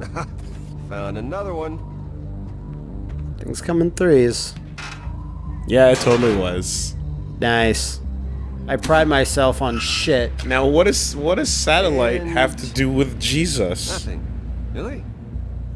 Found another one. Things come in threes. Yeah, it totally was. Nice. I pride myself on shit. Now, what is what does satellite And- have to do with Jesus? Nothing. Really?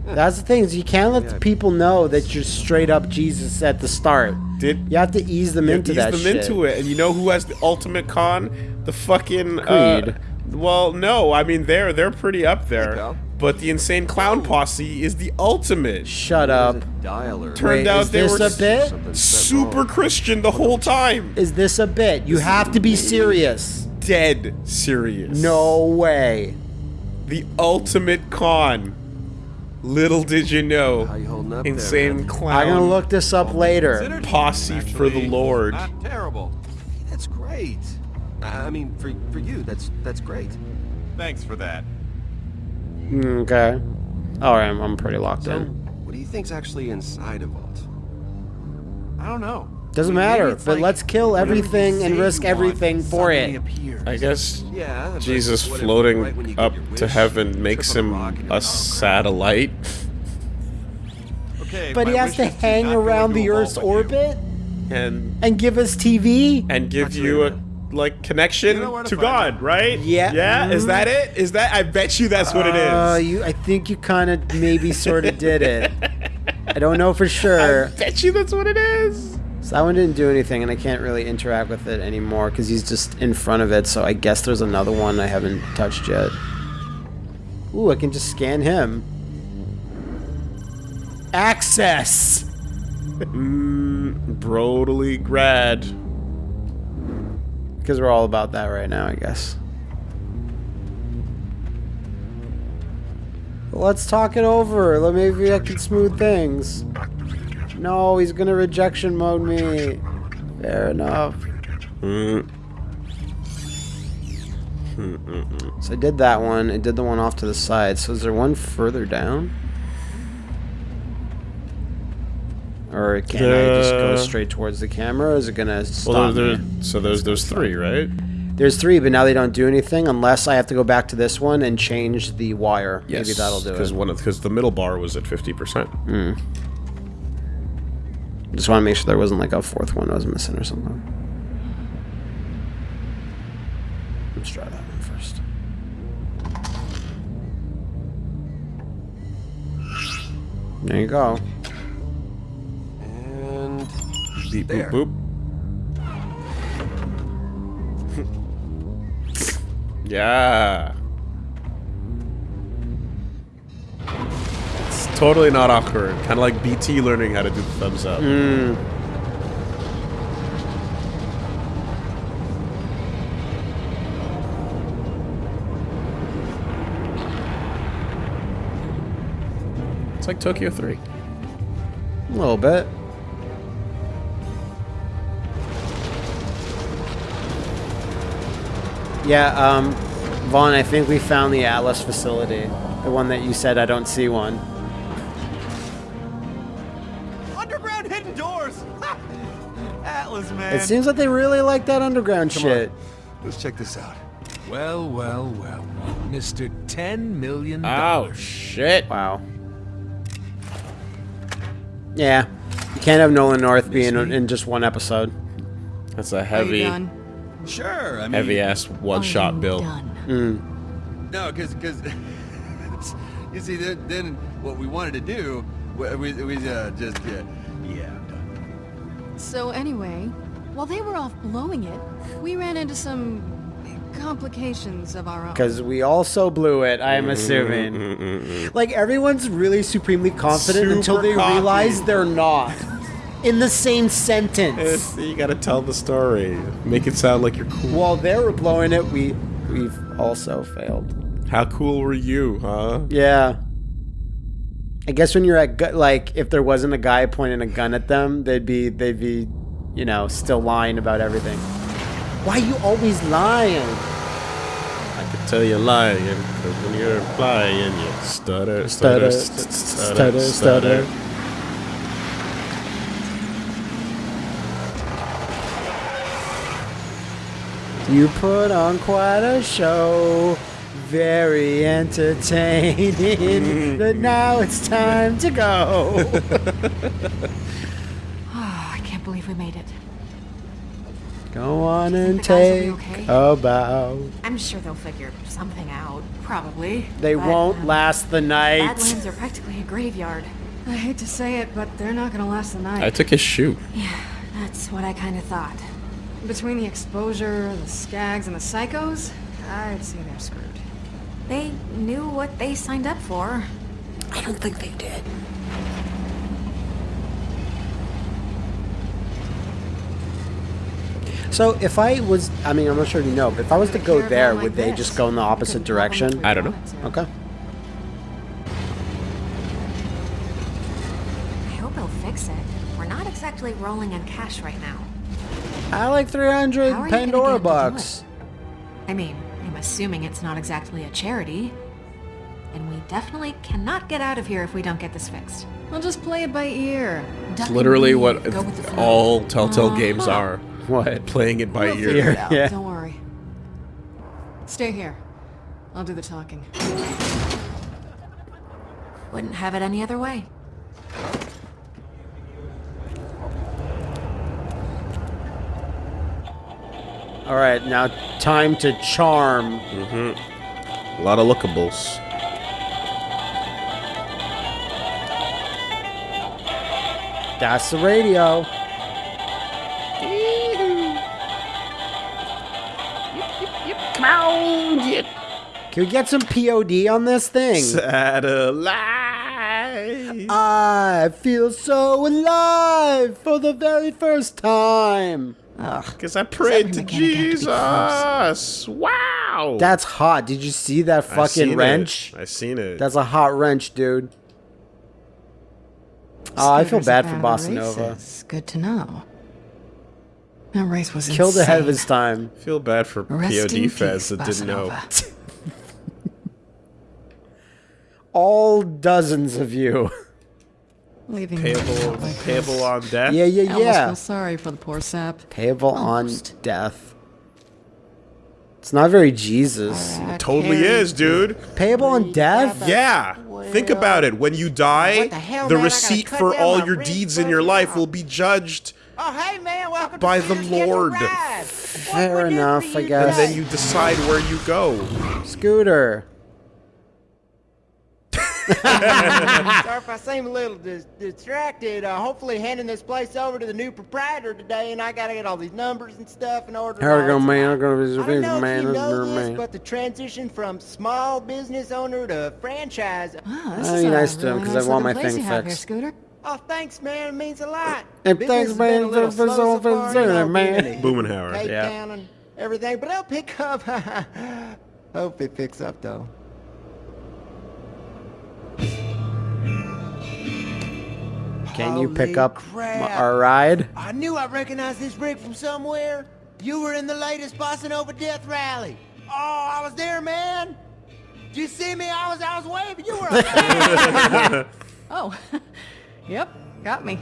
That's the thing is you can't let Yeah. the people know that you're straight up Jesus at the start. Did You have to ease them yeah, into ease that them shit. into it? And you know who has the ultimate con? The fucking Creed. Uh, well, no, I mean they're they're pretty up there. pal. but the insane clown posse is the ultimate. Shut up. dialer. Turned Wait, out is they this were a bit? Super wrong. Christian the whole time. Is this a bit? You have to be serious. Dead serious. No way. The ultimate con. Little did you know. You Insane there, clown. I'm gonna look this up later. Considered? Posse for the Lord. Not terrible. That's great. I I mean, for for you, that's that's great. Thanks for that. Okay. Alright, I'm, I'm pretty locked So, in. what do you think's actually inside a vault? I don't know. Doesn't maybe matter, but like let's kill everything and risk everything for it. appears. I guess Yeah. Jesus floating right when you get up your to heaven makes on a him a satellite. Okay, But he has to hang around the Earth's orbit and and give us TV? and give you a like connection you know to to God, it. right? Yeah. Yeah. Is Mhm. that it? Is that? I bet you that's what it Uh, is. you, I think you kind of maybe sort of did it. I don't know for sure. I bet you that's what it is. So that one didn't do anything, and I can't really interact with it anymore because he's just in front of it. So I guess there's another one I haven't touched yet. Ooh, I can just scan him. Access. Mm, brotally grad. Because we're all about that right now, I guess. Let's talk it over. Let maybe I can smooth things. No, he's gonna rejection mode me. Fair enough. Mm. So I did that one. I did the one off to the side. So is there one further down? Or can I just go straight towards the camera? Or is it gonna stop Well, there, me? there, so there's there's three, right? There's three, but now they don't do anything unless I have to go back to this one and change the wire. Maybe that'll do it. Because one because the middle bar was at fifty percent. Mm. Just want to make sure there wasn't like a fourth one I was missing or something. Let's try that one first. There you go. Beep There. boop boop. yeah. It's totally not awkward. Kind of like BT learning how to do the thumbs up. Mm. It's like Tokyo 3. A little bit. Yeah, um, Vaughn, I think we found the Atlas facility. The one that you said I don't see one. Underground hidden doors. Atlas, man. It seems like they really like that underground shit. Let's check this out. Well, well, well. Mr. 10 million. Oh, shit. Wow. Yeah. You can't have Nolan North be in, in just one episode. That's a Are you heavy, done? Sure. I mean, heavy ass one shot I'm bill. Done. Mm. No, because because you see, then, then what we wanted to do, we, we, we uh, just yeah, yeah. I'm done. So anyway, while they were off blowing it, we ran into some complications of our own. Because we also blew it, I am mm-hmm, assuming. Mm-hmm, mm-hmm. Like, everyone's really supremely confident until they cocky. realize they're not. In the same sentence. Eh, it's- you gotta tell the story. Make it sound like you're cool. While they were blowing it, we, we've also failed. How cool were you, huh? Yeah. I guess when you're at gu- like if there wasn't a guy pointing a gun at them, they'd be they'd be, you know, still lying about everything. Why you always lying? I could tell you're lying, because when you're flying, you stutter, Stutter, stutter, st- stutter, stutter, stutter. You put on quite a show. very entertaining. but now it's time to go. Oh, I can't believe we made it. go on and the guys will be take okay? a bow. I'm sure they'll figure something out. Probably. They But, won't um, last the night. Badlands are practically a graveyard. I hate to say it, but they're not gonna last the night. I took his shoe. Yeah, that's what I kind of thought. Between the exposure, the skags, and the psychos, I'd say they're screwed. They knew what they signed up for. I don't think they did. So if I was, I mean, I'm not sure if you know, but if I was to go there, like would they this, just go in the opposite could love 'em direction? I don't know. Okay. I hope he'll fix it. We're not exactly rolling in cash right now. I like 300 How are you gonna Pandora get him to do bucks. I mean, I'm assuming it's not exactly a charity. And we definitely cannot get out of here if we don't get this fixed. We'll just play it by ear. It's literally what Go with the flow. all Telltale uh-huh. games are. What? Playing it by We'll ear. figure it. Yeah. Don't worry. Stay here. I'll do the talking. Wouldn't have it any other way. All right, now time to charm. Mm-hmm. A lot of lookables. That's the radio. Come on, Can we get some POD on this thing? satellite. I feel so alive for the very first time. Because I prayed to Something mechanic had to Jesus. Wow. That's hot. Did you see that I seen fucking it. wrench? I seen it. That's a hot wrench, dude. Oh, I feel bad for fan of Bossa the Nova. Good to know. That race was Killed ahead of his time. feel bad for Rest POD fans peace, that didn't know. All dozens of you. Leaving Payable, like payable on death. Yeah, I yeah, almost yeah. feel sorry for the poor sap. Payable Almost. on death. It's not very Jesus. Totally is, dude. Payable on death? Yeah. Think about it. When you die, What the hell, the man? I gotta receipt for all your deeds in right your life now. will be judged, Oh, hey, man, welcome By to the Scooters Get a Lord. Fair enough, I guess. and then you decide where you go. Scooter. Sorry if I seem a little dis- distracted. Uh, hopefully handing this place over to the new proprietor today, and I gotta get all these numbers and stuff in order. How to we gonna man? I'm gonna be I don't know man. if you know this, man. but the transition from small business owner to franchise. Wow, this I'll is be nice to him really 'cause nice I want my thing you have here, fixed. Scooter. Oh, thanks, man. It means a lot. Hey, Business thanks, man, for- for slow so- so for far, you know, man. being in Boomenhauer. Yeah. Everything, but it'll pick up. Hope it picks up though. Can you pick Holy up crap. m- our ride? I knew I recognized this rig from somewhere. You were in the latest Bossa Nova Death Rally. Oh, I was there, man. Did you see me? I was, I was waving. You were up. Oh, yep, got me.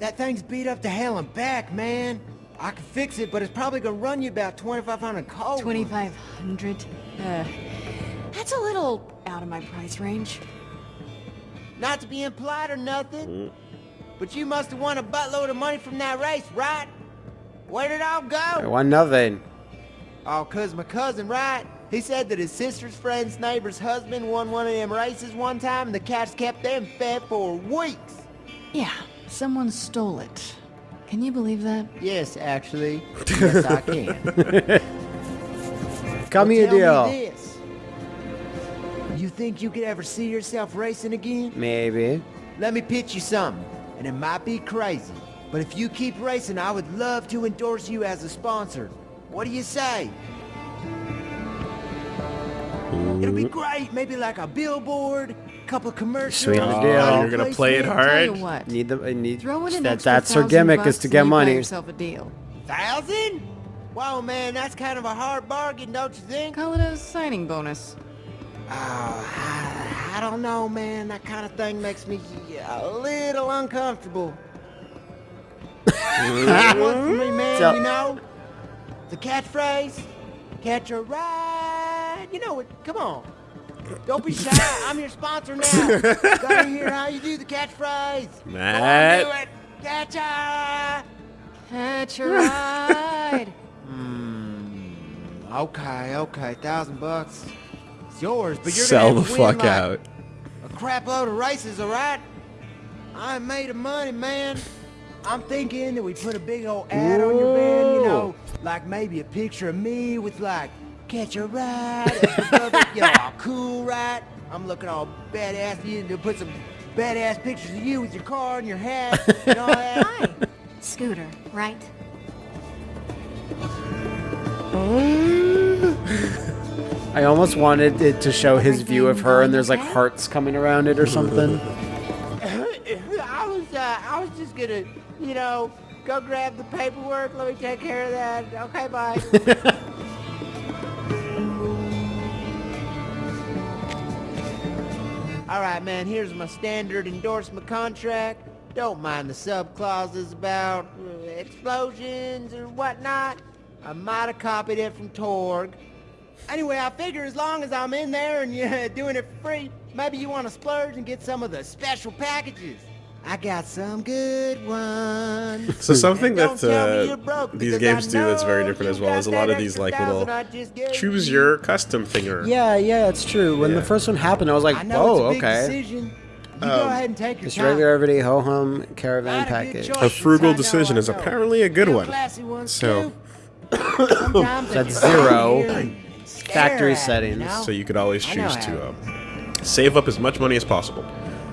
that thing's beat up to hell and back, man. I can fix it, but it's probably gonna run you about 2,500 cold. 2500 Uh, that's a little out of my price range. Not to be implied or nothing, mm. but you must have won a buttload of money from that race, right? Where did it all go? I go? want nothing. Oh, cause my cousin, right? He said that his sister's friend's neighbor's husband won one of them races one time, and the cats kept them fed for weeks. Yeah, someone stole it. Can you believe that? Yes, actually. Yes, I can. Come me a Tell think you could ever see yourself racing again? Maybe. Let me pitch you something, and it might be crazy, but if you keep racing, I would love to endorse you as a sponsor. What do you say? It'll be great. Maybe like a billboard, a couple commercials. Sweet Oh, deal. you're gonna play it Tell hard. you what, Need the I need throw in an that. extra That's her thousand gimmick is bucks to and get you buy money. yourself a deal. Thousand? Wow, man, that's kind of a hard bargain, don't you think? Call it a signing bonus. Oh, I, I don't know, man. That kind of thing makes me a little uncomfortable. One for me, man, So- you know? The catchphrase, catch a ride You know it. Come on. Don't be shy. I'm your sponsor now. Gotta hear how you do the catchphrase. Matt. Do it. Catch a Catch a ride. Hmm. Okay, okay, thousand bucks. It's yours, but you're Sell gonna the to fuck like, out. A crap load of races, all right? I made of money, man. I'm thinking that we put a big old ad on your van, you know, like maybe a picture of me with like catch a ride, up you know, all cool, right? I'm looking all badass. You need to put some badass pictures of you with your car and your hat and all that. Hi. Scooter, right? I almost wanted it to show his view of her, and there's like hearts coming around it or something. I was, uh, I was just gonna, you know, go grab the paperwork. Let me take care of that. Okay, bye. All right, man. Here's my standard endorsement contract. Don't mind the sub clauses about uh, explosions or whatnot. I might have copied it from Torgue. Anyway, I figure as long as I'm in there and you're doing it for free, maybe you want to splurge and get some of the special packages. I got some good ones. So something that uh, broke, these games do that's very different as well is a lot of these like little I just gave choose your custom thinger. Yeah, yeah, it's true. When the first one happened, I was like, I know whoa, it's a big okay. decision. You Um, go ahead and take your Just time. regular everyday ho hum caravan a package. A frugal decision is apparently a good one. So- too. Sometimes they That's zero. here and stare Factory at settings. you know? So you could always choose to it um, save up as much money as possible.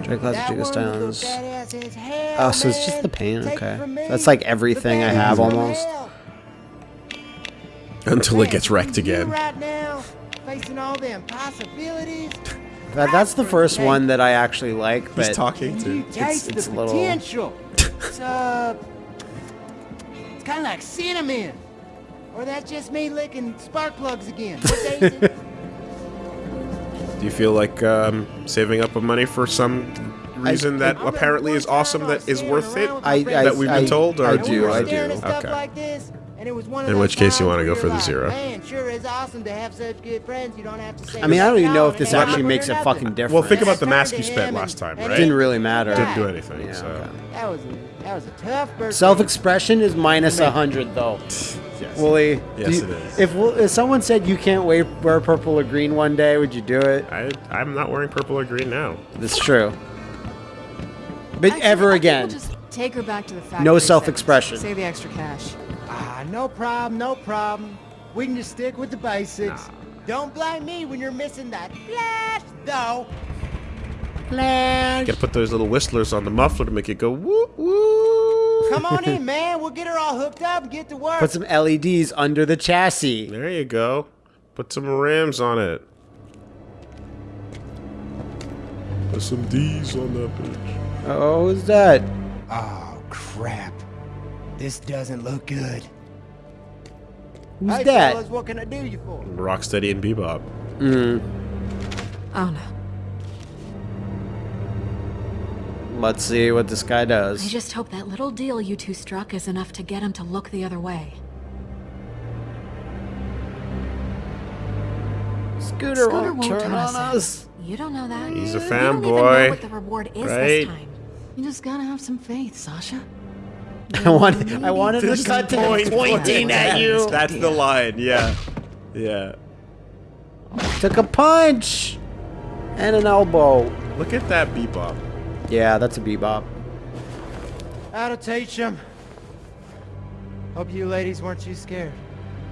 Drake Classic That Chico Stones. looked badass as hell, Oh, so it's just the paint, okay. That's like everything I have almost. Until it gets wrecked again. Right now, facing all the impossibilities. That, that's the first one that I actually like, But He's talking Can you to. taste it's the a little- potential? it's uh, it's kind of like cinnamon. Or that's just me licking spark plugs again. What day is it? Do you feel like um, saving up of money for some reason that I'm apparently is awesome I that was is staring worth it? around with my I, I, That we've been I- told, or I do, I do. Okay. like this, and it was one In which case you wanna go for the zero. Man, sure is awesome to have such good friends. You don't have to say. I mean, I don't even know if this no, actually ain't makes a fucking difference. Well, think about the mask you spent last time, and right? Didn't really matter. Didn't do anything, Yeah, so. okay. That was a that was a tough. Self-expression is minus a hundred, though. Yes. Wooly, Yes, you- it is. If, if someone said you can't wear, wear purple or green one day, would you do it? I, I'm not wearing purple or green now. That's true. But Actually, ever again. Just take her back to the factory. No self-expression. Save the extra cash. Ah, no problem, no problem. We can just stick with the basics. Don't blame me when you're missing that flash, though. Flash. Gotta put those little whistlers on the muffler to make it go woo woo. Come on in, man. We'll get her all hooked up and get to work. Put some LEDs under the chassis. There you go. Put some rims on it. Put some D's on that bitch. Oh, who's that? Oh, crap. This doesn't look good. Who's hey, that? fellas, what can I do you for? Rocksteady and Bebop. Hmm. Oh no. Let's see what this guy does. I just hope that little deal you two struck is enough to get him to look the other way. Scooter, Scooter won't turn on us in. You don't know that. He's a You don't even know fanboy, what the reward is right? this time. You just gotta have some faith, Sasha. I want. I wanted to cut to him pointing at you. That's the line. Yeah. Yeah. Took a punch and an elbow. Look at that Bebop. Yeah, that's a bebop. How to teach them. Hope you ladies weren't too scared.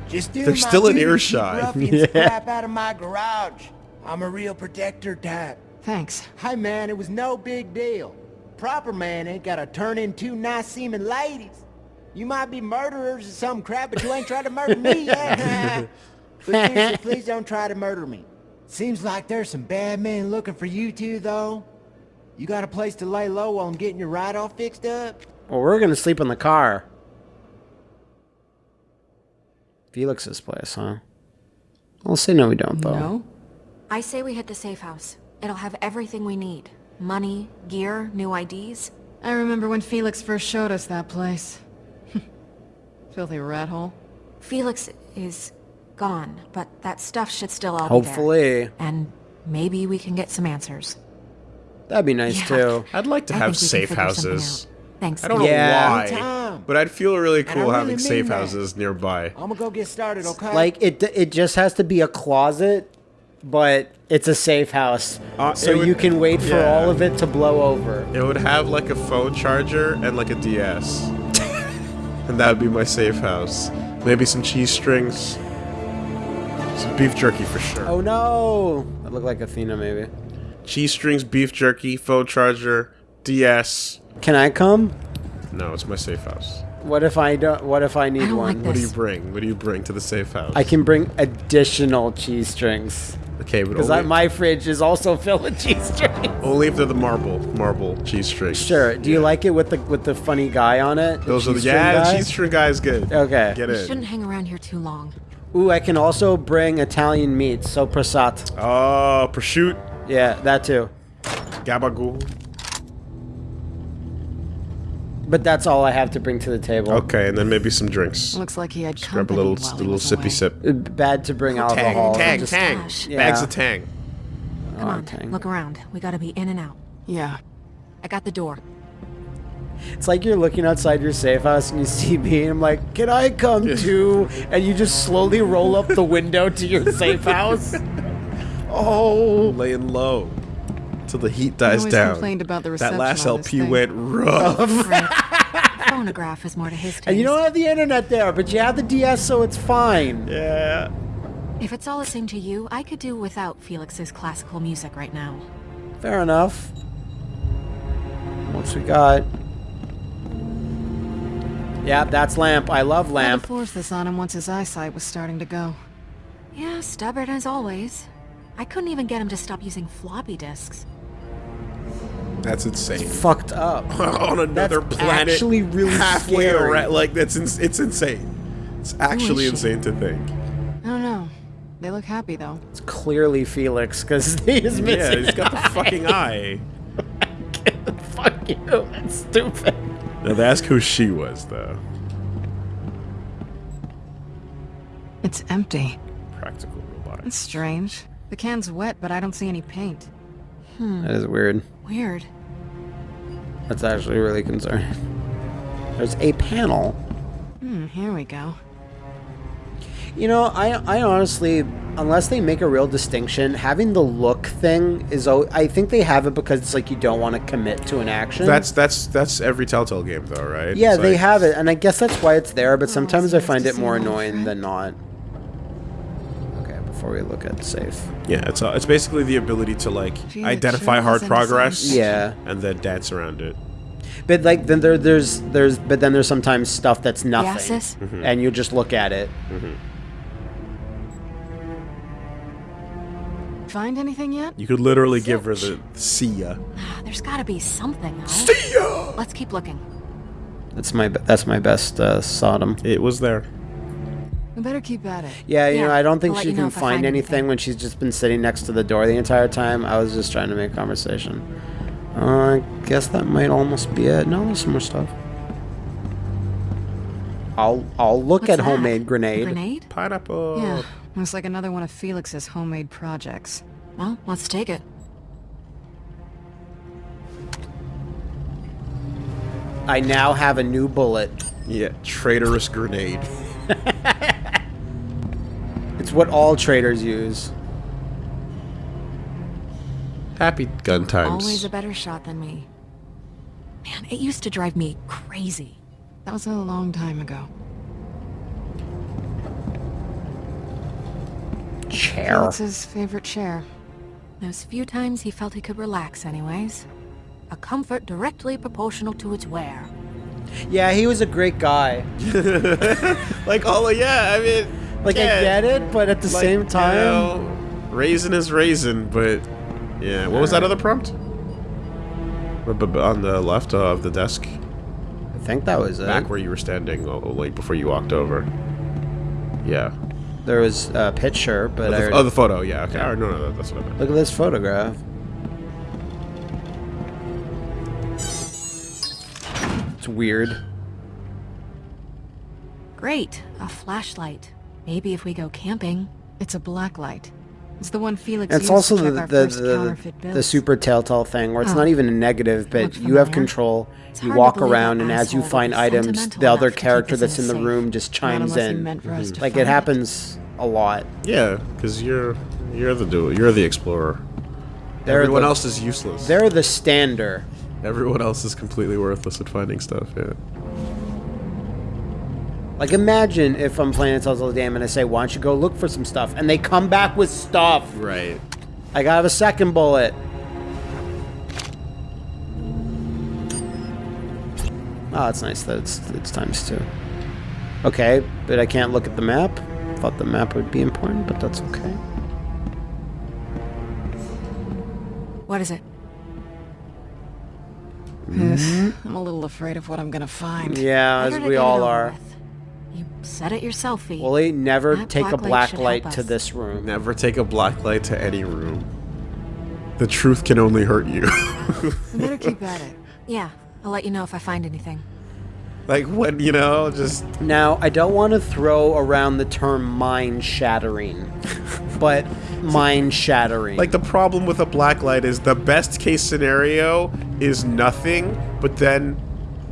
Just do They're my still in duty, keep earshot. Yeah. crap out of my garage. I'm a real protector type. Thanks. Hey man, it was no big deal. Proper man ain't gotta turn in two nice seeming ladies. You might be murderers or some crap, but you ain't tried to murder me yet. but seriously, please don't try to murder me. Seems like there's some bad men looking for you two, though. You got a place to lay low while I'm getting your ride all fixed up? Well, we're gonna sleep in the car. Felix's place, huh? I'll say no, we don't though. No? I say we hit the safe house. It'll have everything we need. Money, gear, new IDs. I remember when Felix first showed us that place. Filthy rat hole. Felix is gone, but that stuff should still all be there. Hopefully. And maybe we can get some answers. That'd be nice Yeah. too. I'd like to I have think we can safe houses. Thanks. I don't Yeah. know why, but I'd feel really cool really having safe that. houses nearby. I'm gonna go get started, okay? Like it it just has to be a closet, but it's a safe house. Uh, so it would- you can wait for all of it to blow over. It would have like a phone charger and like a DS. and that would be my safe house. Maybe some cheese strings. Some beef jerky for sure. Oh no! That looked like Athena maybe. Cheese strings, beef jerky, phone charger, DS. Can I come? No, it's my safe house. What if I don't what if I need I don't one? like What do you bring? What do you bring to the safe house? I can bring additional cheese strings. Okay, but Because my fridge is also filled with cheese strings. only if they're the marble, marble cheese strings. Sure. Do you like it with the with the funny guy on it? The Those are the cheese string yeah. guy? The cheese string guy is good. Okay. Get We in. shouldn't hang around here too long. Ooh, I can also bring Italian meat, so prasat. Oh, prosciutto, Yeah, that too. gabagool. But that's all I have to bring to the table. Okay, and then maybe some drinks. Looks like he had Just grab a little, a little sippy away. sip. Uh, Bad to bring Tang, alcohol. tang, just- tang. Yeah. Bags of tang. Come Oh, on, tang. look around. We gotta be in and out. Yeah. I got the door. It's like you're looking outside your safe house and you see me, and I'm like, "Can I come too?" And you just slowly roll up the window to your safe house. Oh, Laying low till the heat He dies always down. complained about the reception That reception last on this LP thing. went rough. Oh, right. Phonograph is more to his taste. and you don't have the internet there, but you have the DS, so it's fine. yeah. If it's all the same to you, I could do without Felix's classical music right now. Fair enough. What's we got? Yeah, that's lamp. I love Had lamp. to force this on him once his eyesight was starting to go. Yeah, stubborn as always. I couldn't even get him to stop using floppy disks. That's insane. Fucked up. On another That's planet, actually really halfway scary. around. Like that's ins- it's insane. It's actually she? insane to think. I don't know. They look happy though. It's clearly Felix because he is Yeah, he's got the fucking eye. Fuck you. That's stupid. Now ask who she was though. It's empty. Practical robotics. That's strange. The can's wet, but I don't see any paint. That is weird. Weird. That's actually really concerning. There's a panel. Hmm, here we go. You know, I I honestly, unless they make a real distinction, having the look thing is. al- I think they have it because it's like you don't want to commit to an action. That's that's that's every Telltale game though, right? yeah, It's they like- have it, and I guess that's why it's there. But Oh, sometimes so I find it more annoying friend. than not. Okay, before we look at safe. Yeah, it's uh, it's basically the ability to like Gee, identify sure hard progress. Yeah, And then dance around it. but like then there there's there's but then there's sometimes stuff that's nothing, sis? and you just look at it. Find anything yet? You could literally give her the see ya. Ah, There's gotta be something, though. See ya! Let's keep looking. That's my that's my best uh, Sodom. It was there. We better keep at it. Yeah, you Yeah, know, I don't think I'll she can find find anything, anything. when she's just been sitting next to the door the entire time. I was just trying to make conversation. Uh, I guess that might almost be it. No, there's some more stuff. I'll I'll look What's at that? homemade A grenade. grenade? Pineapple. Yeah, looks like another one of Felix's homemade projects. Well, let's take it. I now have a new bullet. Yeah, traitorous grenade. It's what all traders use. Happy gun times. Always a better shot than me. Man, it used to drive me crazy. That was a long time ago. Chair. Felix's favorite chair. Those few times he felt he could relax anyways. A comfort directly proportional to its wear. Yeah, he was a great guy. like, oh yeah, I mean, Like I get it, but at the like, same you time, know, raisin is raisin, but yeah. What was that other prompt? On the left of the desk, I think that was it. back where you were standing, oh, oh, like before you walked over. Yeah. There was a picture, but Oh, the, already- oh, the photo. Yeah. Okay. Oh, no, no, that's what I meant. look at this photograph. Weird. Great, a flashlight. Maybe if we go camping. It's a black light. It's the one Felix It's used also to check the our the, first the, the super telltale thing where it's Oh. not even a negative, but you have control. It's You walk around, that and as you find items, the other enough to keep character that's in the safe. room just chimes in. meant for us to Like it happens a lot. Yeah, because you're you're the do you're the explorer. They're Everyone the- else is useless. They're the stander. Everyone else is completely worthless at finding stuff. Yeah. Like imagine if I'm playing a Telltale game and I say, "Why don't you go look for some stuff?" and they come back with stuff. Right. I gotta have a second bullet. Oh, it's nice that it's it's times two. Okay, but I can't look at the map. Thought the map would be important, but that's okay. What is it? Hmm? I'm a little afraid of what I'm gonna find. Yeah, Better as we all are. with. You said it yourself, Fee. Wally, never That take a black light light to this room. Never take a black light to any room. The truth can only hurt you. We better keep at it. yeah, I'll let you know if I find anything. like when you know, just Now, I don't want to throw around the term mind shattering, but mind shattering. like the problem with a black light is the best case scenario is nothing, but then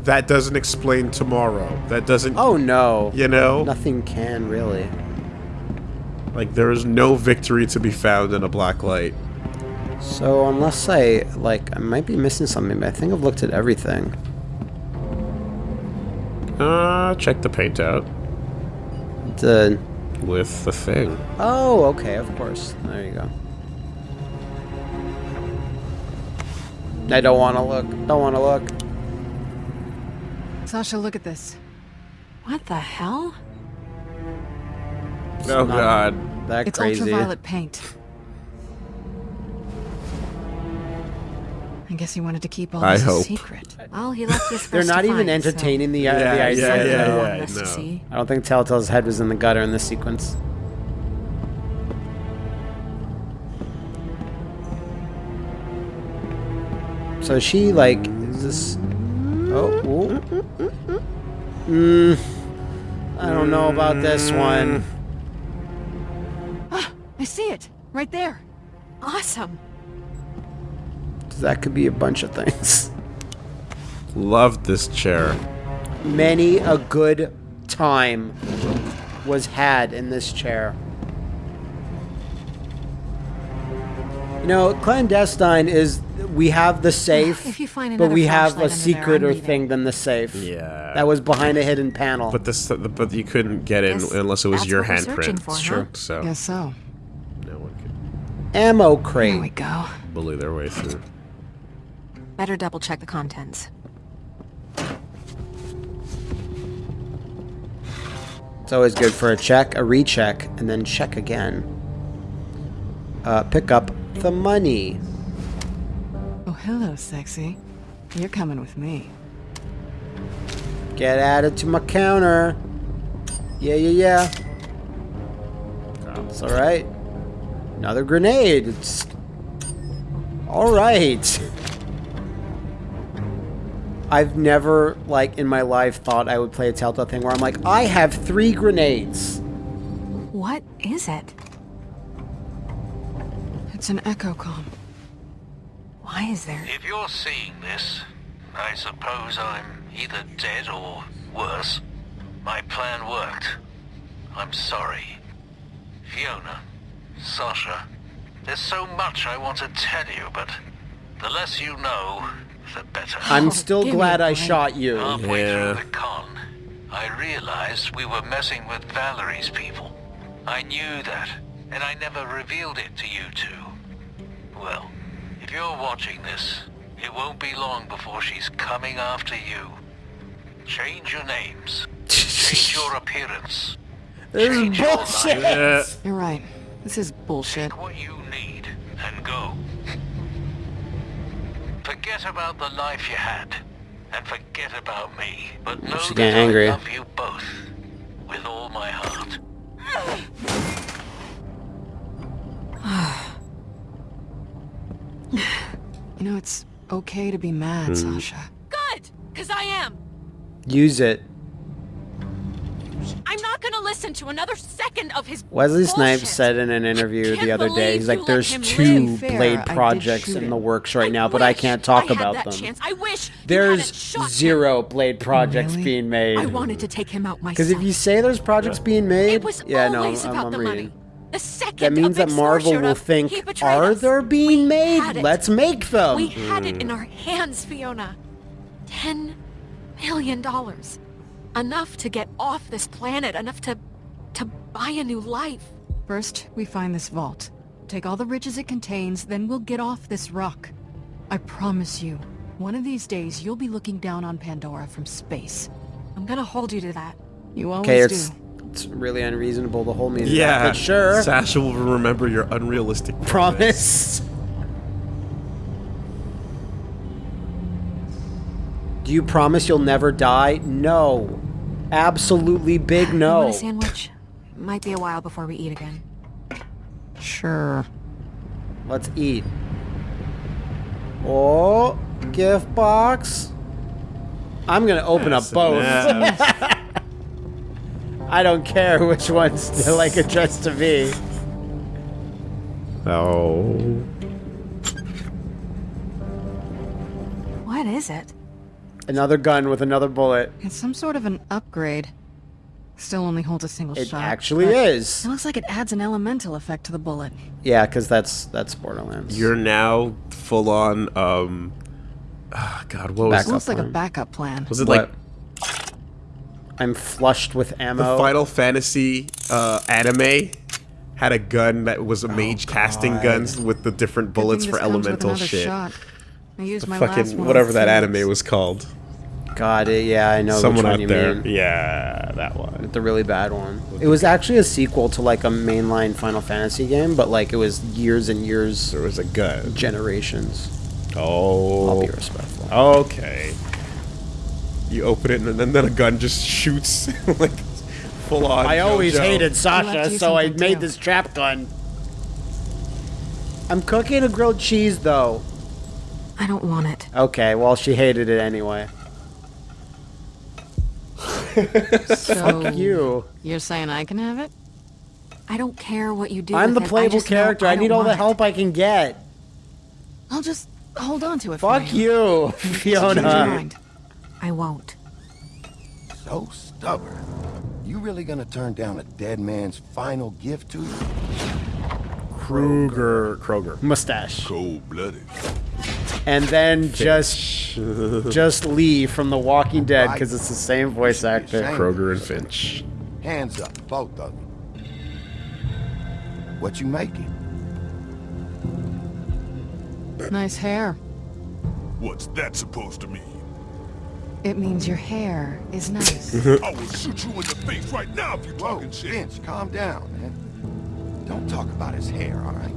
that doesn't explain tomorrow. That doesn't. oh no, You know, nothing can really. like there is no victory to be found in a black light. So unless I like, I might be missing something, but I think I've looked at everything. Uh, check the paint out The with the thing. oh, okay, of course. There you go. I don't want to look. Don't want to look. Sasha, look at this. What the hell? Oh God. That It's crazy. ultraviolet paint. I guess he wanted to keep all I this hope. a secret. Well, he left this for They're not even find, so entertaining the, uh, Yeah, the idea. yeah, something yeah, he yeah, to no. see. I don't think Telltale's head was in the gutter in this sequence. So is she like is this Oh, ooh. Mm, I don't know about this one. I see it. Right there. Awesome. That could be a bunch of things. Loved this chair. Many a good time was had in this chair. You know, clandestine is we have the safe, If you find but we have a under there, secret or thing than the safe. Yeah. That was behind a hidden panel. But this, but you couldn't get in Guess unless it was your what we're handprint. for, It's huh? true. So Guess so. no one could Ammo Here crate. we go. bully their way through. Better double check the contents. It's always good for a check, a recheck, and then check again. Uh, pick up the money. Oh, hello, sexy. You're coming with me. Get added to my counter. Yeah, yeah, yeah. It's alright. Another grenade. It's. Alright. I've never, like, in my life thought I would play a Telltale thing where I'm like, I have three grenades. What is it? It's an echo com. Why is there? If you're seeing this, I suppose I'm either dead or worse. My plan worked. I'm sorry. Fiona, Sasha, there's so much I want to tell you, but the less you know, the better. I'm Oh, still give glad I shot you. Halfway Yeah. through the con, I realized we were messing with Vallory's people. I knew that, and I never revealed it to you two. Well, if you're watching this, it won't be long before she's coming after you. Change your names. Change your appearance. This is Change your bullshit. life. Yeah. You're right. This is bullshit. Take what you need and go. Forget about the life you had, and forget about me. But know She's that getting I love you both with all my heart. You know, it's okay to be mad, hmm. Sasha. Good, because I am. Use it. I'm not gonna gonna listen to another second of his Wesley Snipes said in an interview the other day, he's like, "There's two live." Fair, Blade did projects in the works right I now, but I can't talk I had about that them." Chance. I wish you There's hadn't him. zero Blade projects Really? being made. I wanted to take him out myself. Because if you say there's projects being made, it was yeah, no, I'm, about I'm the reading. money. The second That means that Marvel showed will up, think, are us. there being We made? Let's make them. We had it in our hands, Fiona. Ten million dollars. Enough to get off this planet, enough to to buy a new life. First, we find this vault. Take all the riches it contains, then we'll get off this rock. I promise you, one of these days you'll be looking down on Pandora from space. I'm gonna hold you to that. You always Okay, do. It's it's really unreasonable to hold me to that, Yeah, but sure. Sasha will remember your unrealistic Promise. Do you promise you'll never die? No. Absolutely big You no. want a sandwich? Might be a while before we eat again. Sure. Let's eat. Oh, gift box. I'm gonna open up both. I don't care which one's like addressed to me. Oh. What is it? Another gun with another bullet. It's some sort of an upgrade. Still only holds a single It shot. It actually but is. It looks like it adds an elemental effect to the bullet. Yeah, because that's that's Borderlands. You're now full on. Um. ah, God, what was Backup looks like a backup plan. was it What? like I'm flushed with the ammo. Final Fantasy uh, anime? Had a gun that was a mage casting guns with the different bullets for this comes with elemental shit. Shot. I used my last Fucking one whatever that Phoenix. anime was called. God, it, yeah, I know Someone which one out you there. mean. Yeah, that one. The really bad one. It was actually a sequel to like a mainline Final Fantasy game, but like it was years and years, There was a gun. generations. Oh. I'll be respectful. Okay. You open it and then, then a gun just shoots like full on. I always JoJo. hated Sasha, so I something made too. this trap gun. I'm cooking a grilled cheese though. I don't want it. Okay, well she hated it anyway. So Fuck you. You're saying I can have it? I don't care what you do. I'm the with it, I playable character. I, don't need all the want it. help I can get. I'll just hold on to it. for Fuck you. you, Fiona. Mind. I won't. So stubborn. You really gonna turn down a dead man's final gift to you? Kruger. Kroger. Mustache. Cold-blooded. And then just just Lee from The Walking Dead because it's the same voice actor. Kroger and Finch. Hands up, both of you. What you making? Nice hair. What's that supposed to mean? It means your hair is nice. Mm-hmm. I will shoot you in the face right now if you're Whoa, talking shit. Vince, calm down, man. Don't talk about his hair, all right?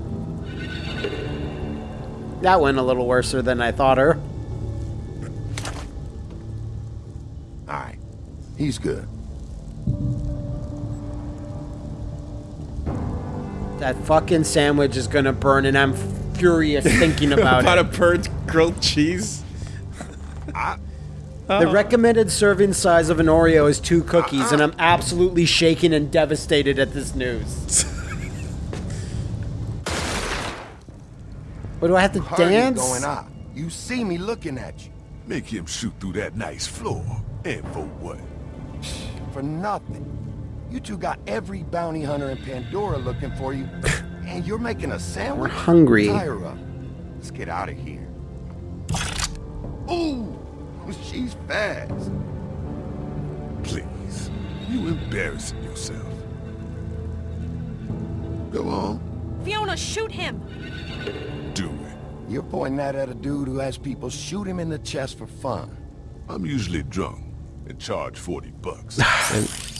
That went a little worse than I thought her. All right. He's good. That fucking sandwich is gonna burn, and I'm furious thinking about, About a it. burnt grilled cheese. The oh. recommended serving size of an Oreo is two cookies, and I'm absolutely shaken and devastated at this news. what do I have to Party's dance? going on. You see me looking at you. Make him shoot through that nice floor. And for what? For nothing. You two got every bounty hunter in Pandora looking for you, and you're making a sandwich? We're hungry. Tie. Let's get out of here. Ooh, She's fast. Please, you embarrassing yourself. Go on. Fiona, shoot him! Do it. You're pointing that at a dude who has people shoot him in the chest for fun. I'm usually drunk and charge 40 bucks. and...